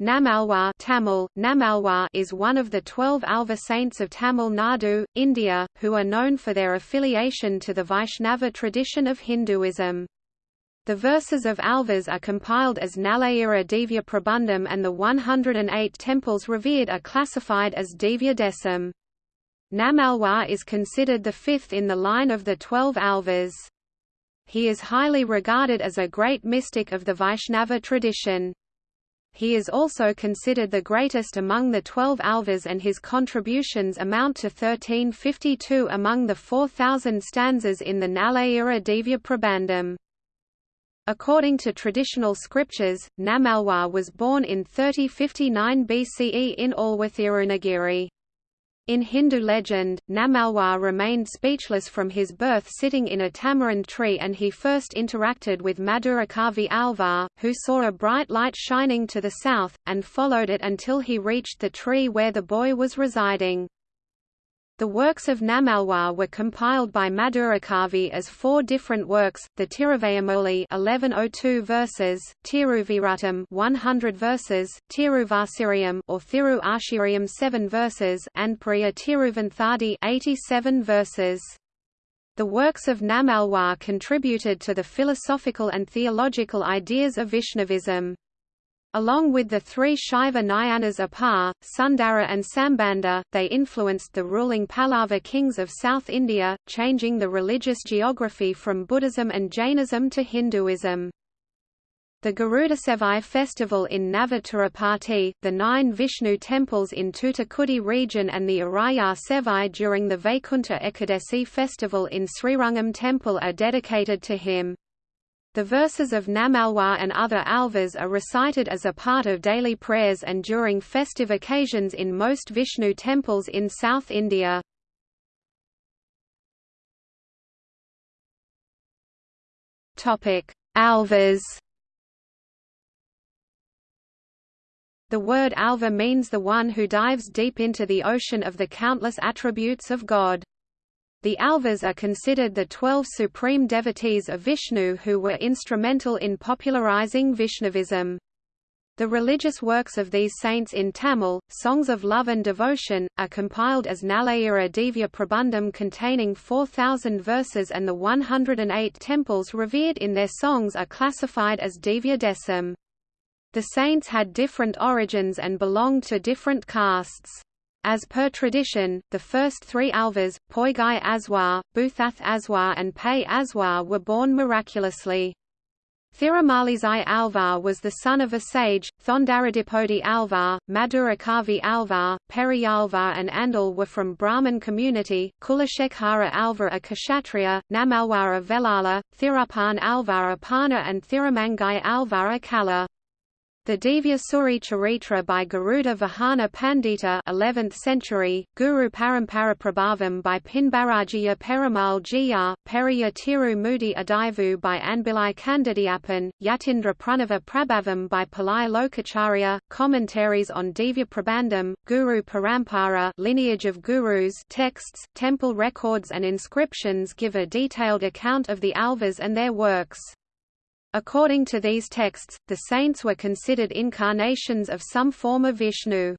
Namalwar Tamil, Namalwar is one of the twelve Alva saints of Tamil Nadu, India, who are known for their affiliation to the Vaishnava tradition of Hinduism. The verses of Alvas are compiled as Nalayira Divya Prabandham and the 108 temples revered are classified as Divya Desam. Namalwar is considered the fifth in the line of the twelve Alvas. He is highly regarded as a great mystic of the Vaishnava tradition. He is also considered the greatest among the twelve alvas and his contributions amount to 1352 among the 4,000 stanzas in the Nalayira Divya Prabandham. According to traditional scriptures, Namalwar was born in 3059 BCE in Alwathirunagiri. In Hindu legend, Namalwar remained speechless from his birth sitting in a tamarind tree and he first interacted with Madhurakavi Alvar, who saw a bright light shining to the south, and followed it until he reached the tree where the boy was residing. The works of Namalwar were compiled by Madhurakavi as four different works: the Tiruvayamoli 1102 verses, Tiruviratam 100 verses, Tiruvasiriam or Thiru Ashiriam 7 verses, and Priya Tiruvanthadi 87 verses. The works of Namalwar contributed to the philosophical and theological ideas of Vaishnavism. Along with the three Shaiva Nayanas Appar, Sundara and Sambandha, they influenced the ruling Pallava kings of South India, changing the religious geography from Buddhism and Jainism to Hinduism. The Garudasevai festival in Navatirupati, the nine Vishnu temples in Toothukudi region and the Arayar Sevai during the Vaikunta Ekadasi festival in Srirangam temple are dedicated to him. The verses of Namalwar and other alvas are recited as a part of daily prayers and during festive occasions in most Vishnu temples in South India. Alvas The word alva means the one who dives deep into the ocean of the countless attributes of God. The Alvas are considered the twelve supreme devotees of Vishnu who were instrumental in popularizing Vaishnavism. The religious works of these saints in Tamil, Songs of Love and Devotion, are compiled as Nalayira Divya Prabandham containing 4,000 verses and the 108 temples revered in their songs are classified as Divya Desam. The saints had different origins and belonged to different castes. As per tradition, the first three Alvas, Poigai Aswar, Buthath Aswar and Pei Aswar were born miraculously. Thirumalizai Alvar was the son of a sage, Thondaradipodi Alvar, Madhurakavi Alvar, Periyalvar and Andal were from Brahmin community, Kulashekara Alvar a Kshatriya, Namalwar a Velala, Thirupan Alvar a Pana and Thirumangai Alvar a Kala. The Divya Suri Charitra by Garuda Vahana Pandita 11th century, Guru Parampara Prabhavam by Pinbarajiya Perumal Jiyar, Periya Tiru Mudi Adivu by Anbilai Kandadiapan, Yatindra Pranava Prabhavam by Pillai Lokacharya, commentaries on Divya Prabandham, Guru Parampara lineage of gurus texts, temple records and inscriptions give a detailed account of the Alvas and their works. According to these texts, the saints were considered incarnations of some form of Vishnu.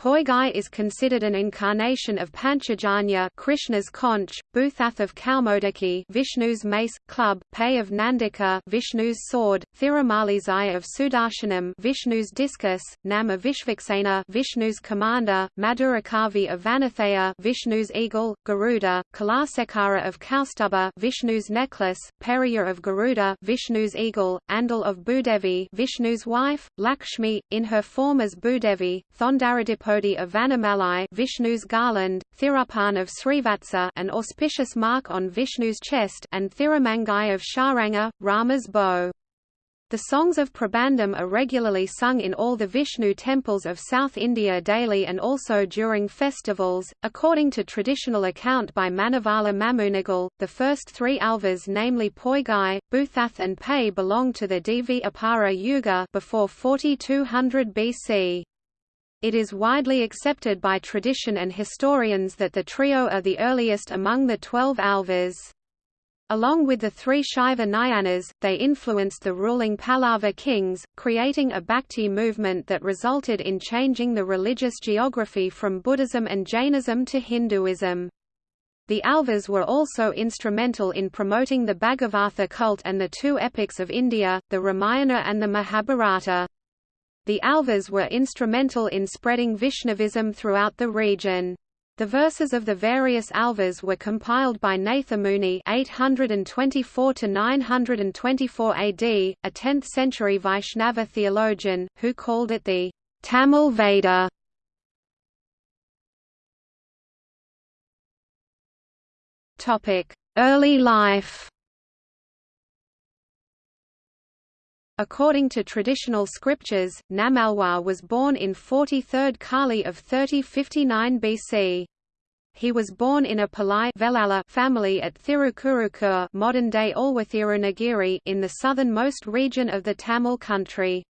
Poigai is considered an incarnation of Panchajanya Krishna's conch, Bhuthath of Kaumodaki Vishnu's mace, club, Pei of Nandika Vishnu's sword, Thirumalizai of Sudarshanam Vishnu's discus, Nam of Vishvaksena Vishnu's commander, Madhurakavi of Vanathaya Vishnu's eagle, Garuda, Kalasekara of Kaustubha Vishnu's necklace, Periya of Garuda Vishnu's eagle, Andal of Bhudevi Vishnu's wife, Lakshmi, in her form as Bhudevi, Thondaradip Drupadi of Vanamalai Vishnu's garland, Thirupan of Srivatsa an auspicious mark on Vishnu's chest and Thirumangai of Sharanga, Rama's bow. The songs of Prabandham are regularly sung in all the Vishnu temples of South India daily and also during festivals. According to traditional account by Manavala Mamunigal, the first three alvas namely Poigai, Buthath and Pei belong to the Dvapara Yuga before 4200 BC. It is widely accepted by tradition and historians that the trio are the earliest among the twelve alvas. Along with the three Shaiva Nayanas, they influenced the ruling Pallava kings, creating a Bhakti movement that resulted in changing the religious geography from Buddhism and Jainism to Hinduism. The Alvas were also instrumental in promoting the Bhagavatha cult and the two epics of India, the Ramayana and the Mahabharata. The Alvas were instrumental in spreading Vaishnavism throughout the region. The verses of the various alvas were compiled by Nathamuni 824 924 AD, a 10th-century Vaishnava theologian, who called it the Tamil Veda. Topic: Early life. According to traditional scriptures, Namalwar was born in 43rd Kali of 3059 BC. He was born in a Pillai family at Thirukurukur modern-day Alwathirunagiri in the southernmost region of the Tamil country.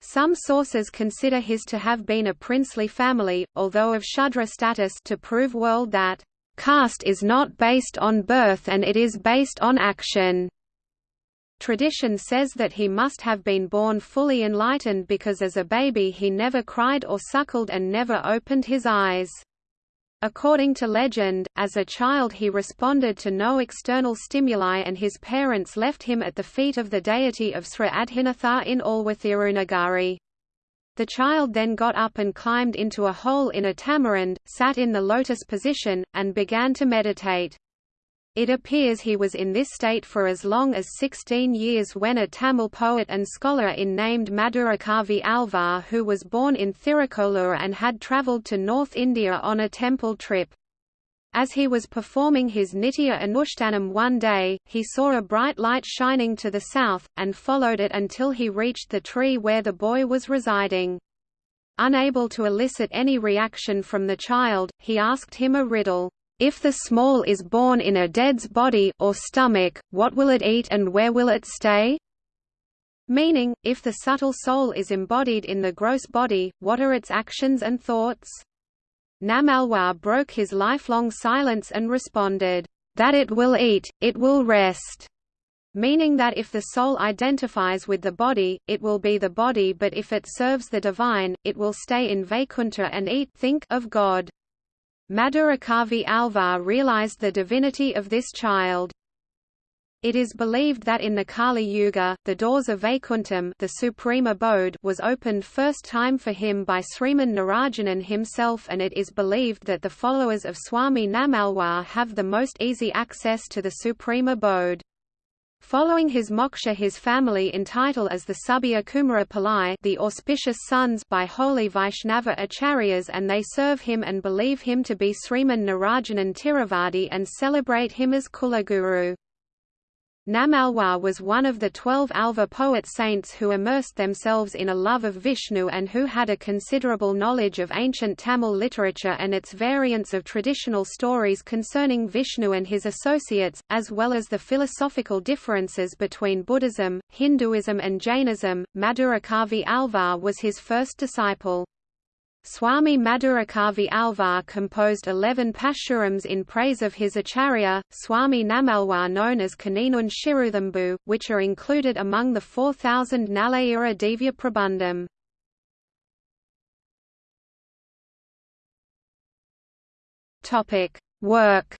Some sources consider his to have been a princely family, although of Shudra status to prove world that caste is not based on birth and it is based on action. Tradition says that he must have been born fully enlightened because as a baby he never cried or suckled and never opened his eyes. According to legend, as a child he responded to no external stimuli and his parents left him at the feet of the deity of Sri Adhinatha in Alwathirunagari. The child then got up and climbed into a hole in a tamarind, sat in the lotus position, and began to meditate. It appears he was in this state for as long as 16 years when a Tamil poet and scholar in named Madurakavi Alvar who was born in Thirukkolur and had travelled to North India on a temple trip. As he was performing his Nitya Anushtanam one day, he saw a bright light shining to the south, and followed it until he reached the tree where the boy was residing. Unable to elicit any reaction from the child, he asked him a riddle. If the small is born in a dead's body or stomach, what will it eat and where will it stay? Meaning, if the subtle soul is embodied in the gross body, what are its actions and thoughts? Namalwar broke his lifelong silence and responded, "That it will eat, it will rest." meaning that if the soul identifies with the body, it will be the body but if it serves the divine, it will stay in Vaikuntha and eat think of God. Madurakavi Alvar realized the divinity of this child. It is believed that in the Kali Yuga, the doors of Vaikuntham the supreme abode was opened first time for him by Sriman Narayanan himself and it is believed that the followers of Swami Namalwar have the most easy access to the supreme abode. Following his moksha his family entitle as the Subhya Kumara the auspicious sons by holy Vaishnava acharyas and they serve him and believe him to be Sriman Narayanan Tiruvadi and celebrate him as Kulaguru. Namalwar was one of the twelve Alva poet saints who immersed themselves in a love of Vishnu and who had a considerable knowledge of ancient Tamil literature and its variants of traditional stories concerning Vishnu and his associates, as well as the philosophical differences between Buddhism, Hinduism and Jainism. Madurakavi Alvar was his first disciple. Swami Madurakavi Alvar composed eleven Pashurams in praise of his acharya, Swami Namalwar known as Kaninun Shiruthambu, which are included among the 4000 Nalayira Divya Prabandham. Work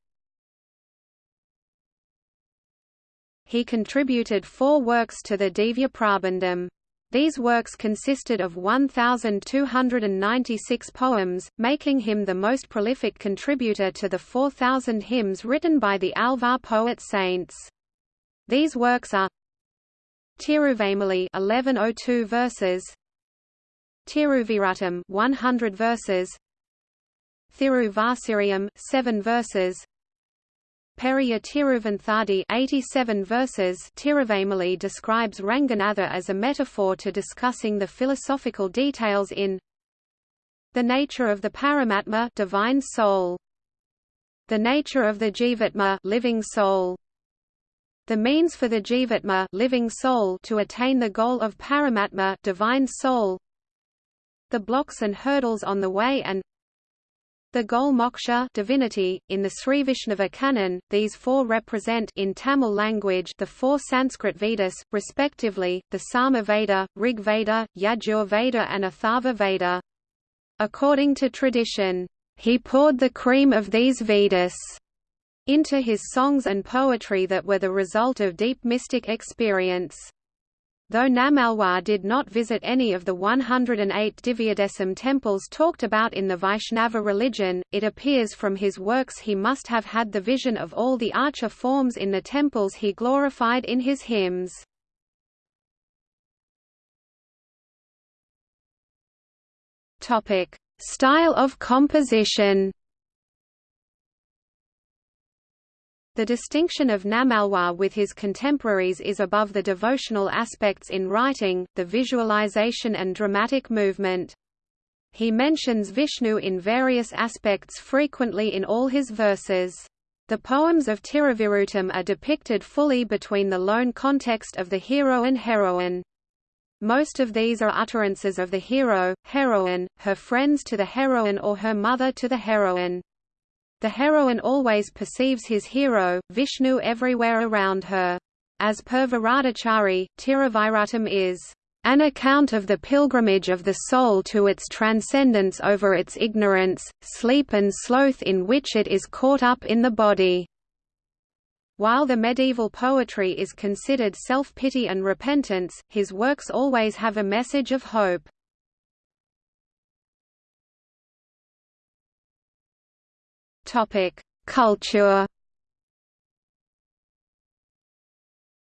He contributed four works to the Divya Prabandham. These works consisted of 1,296 poems, making him the most prolific contributor to the 4,000 hymns written by the Alvar poet saints. These works are Tiruvamali 1102 verses, Tiruvirutam 100 verses, Thiruvasiriam 7 verses, Periya Tiruvanthadi 87 verses Tiruvamali describes Ranganatha as a metaphor to discussing the philosophical details in the nature of the Paramatma divine soul, the nature of the Jivatma living soul, the means for the Jivatma living soul to attain the goal of Paramatma divine soul, the blocks and hurdles on the way and The goal moksha divinity, in the Sri Srivishnava canon, these four represent in Tamil language the four Sanskrit Vedas, respectively, the Sama Veda, Rig Veda and Atharva Veda. According to tradition, he poured the cream of these Vedas into his songs and poetry that were the result of deep mystic experience. Though Namalwar did not visit any of the 108 Divyadesam temples talked about in the Vaishnava religion, it appears from his works he must have had the vision of all the archer forms in the temples he glorified in his hymns. Style of composition The distinction of Namalwa with his contemporaries is above the devotional aspects in writing, the visualization and dramatic movement. He mentions Vishnu in various aspects frequently in all his verses. The poems of Tiruviruttam are depicted fully between the lone context of the hero and heroine. Most of these are utterances of the hero, heroine, her friends to the heroine or her mother to the heroine. The heroine always perceives his hero, Vishnu everywhere around her. As per Varadachari, Tiruviruttam is an account of the pilgrimage of the soul to its transcendence over its ignorance, sleep and sloth in which it is caught up in the body. While the medieval poetry is considered self-pity and repentance, his works always have a message of hope. Culture.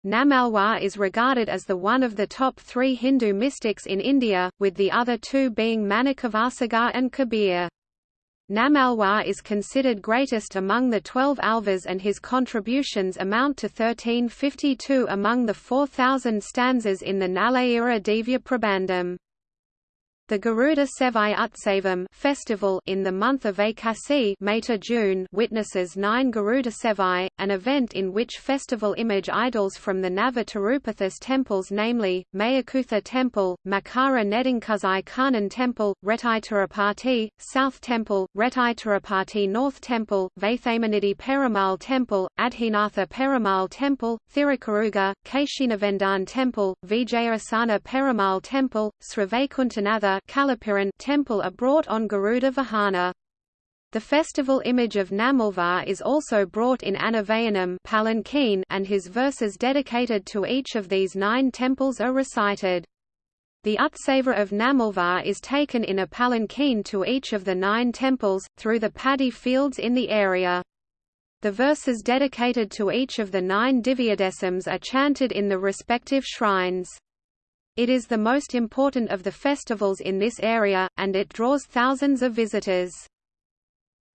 Nammalwar is regarded as the one of the top three Hindu mystics in India, with the other two being Manikavasagar and Kabir. Nammalwar is considered greatest among the twelve alvas and his contributions amount to 1352 among the 4,000 stanzas in the Nalayira Divya Prabandham. The Garuda Sevai Utsavam festival in the month of Aikasi May to June witnesses nine Garuda Sevai, an event in which festival image idols from the Navatirupathi's temples namely, Mayakutha Temple, Makara Nedinkuzai Karnan Temple, Retaitirupati, South Temple, Retaitirupati North Temple, Vathamanidi Perumal Temple, Adhinatha Perumal Temple, Thirukaruga, Keshinavendan Temple, Vijayasana Perumal Temple, Srivaikunthanatha Kalapiran temple are brought on Garuda Vahana. The festival image of Nammalvar is also brought in Anavayanam palanquin and his verses dedicated to each of these nine temples are recited. The Utsava of Nammalvar is taken in a palanquin to each of the nine temples, through the paddy fields in the area. The verses dedicated to each of the nine Divyadesams are chanted in the respective shrines. It is the most important of the festivals in this area, and it draws thousands of visitors.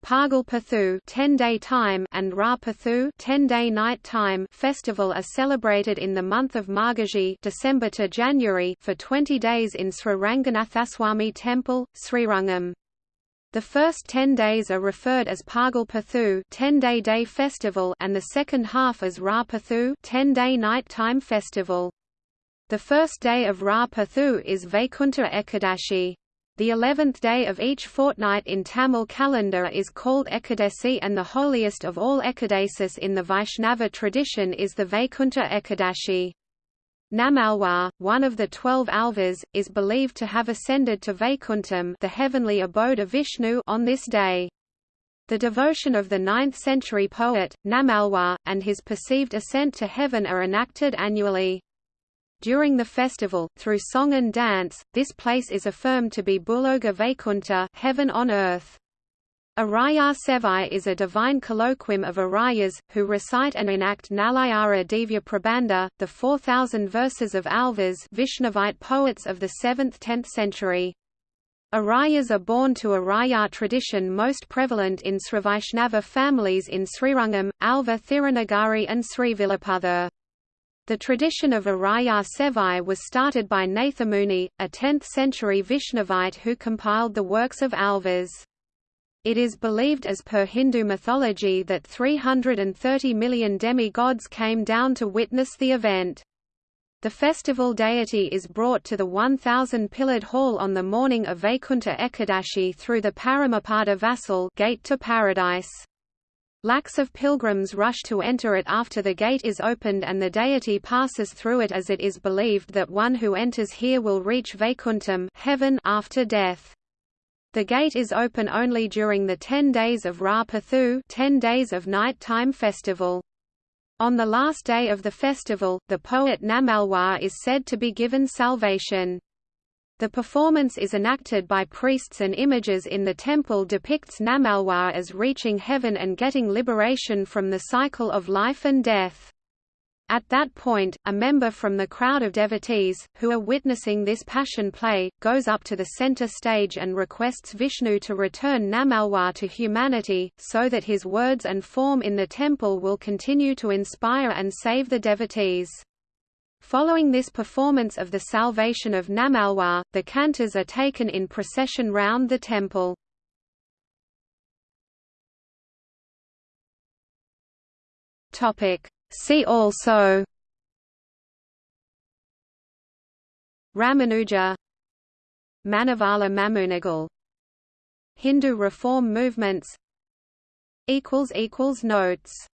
Pagal Pathu 10-day time and Ra Pathu 10-day night time festival are celebrated in the month of Margashi December to January for 20 days in Sri Ranganathaswamy Temple, Srirangam. The first 10 days are referred as Pagal Pathu 10-day day festival and the second half as Ra Pathu 10-day night time festival. The first day of Ra Pathu is Vaikunta Ekadashi. The eleventh day of each fortnight in Tamil calendar is called Ekadasi and the holiest of all Ekadasis in the Vaishnava tradition is the Vaikunta Ekadashi. Nammalwar, one of the twelve alvas, is believed to have ascended to Vaikuntham the heavenly abode of Vishnu on this day. The devotion of the 9th-century poet, Nammalwar, and his perceived ascent to heaven are enacted annually. During the festival, through song and dance, this place is affirmed to be Buloga Vaikunta heaven on earth. Araya Sevai is a divine colloquium of Arayas, who recite and enact Nalayira Divya Prabandha, the 4,000 verses of Alvas Vishnavite poets of the 7th–10th century. Arayas are born to Araya tradition most prevalent in Srivaishnava families in Srirangam, Alva Thirunagari and Srivilaputher. The tradition of Araya Sevai was started by Nathamuni, a 10th-century Vishnavite who compiled the works of Alvas. It is believed as per Hindu mythology that 330 million demigods came down to witness the event. The festival deity is brought to the 1,000-pillared hall on the morning of Vaikuntha Ekadashi through the Paramapada Vasal gate to paradise. Lakhs of pilgrims rush to enter it after the gate is opened and the deity passes through it as it is believed that one who enters here will reach Vaikuntham heaven after death. The gate is open only during the 10 days of Ra Pathu 10 days of night-time festival. On the last day of the festival, the poet Nammalwar is said to be given salvation. The performance is enacted by priests and images in the temple depicts Nammalwar as reaching heaven and getting liberation from the cycle of life and death. At that point, a member from the crowd of devotees, who are witnessing this passion play, goes up to the center stage and requests Vishnu to return Nammalwar to humanity, so that his words and form in the temple will continue to inspire and save the devotees. Following this performance of the salvation of Nammalwar, the cantors are taken in procession round the temple. See also Ramanuja Manavala Mamunigal Hindu reform movements Notes